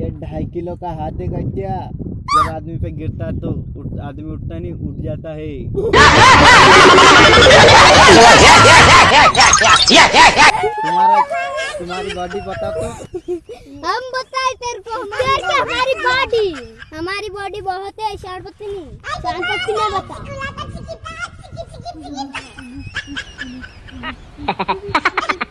ये ढाई किलो का हाथ है क्या? जब आदमी पे गिरता है तो उठ, आदमी उठता नहीं उठ जाता है। तुम्हारा तुम्हारी बॉडी बता तो। हम बताए तेरे को हमारी हमारी बॉडी हमारी बॉडी बहुत है शान पत्नी नहीं। शान पत्ती नहीं बता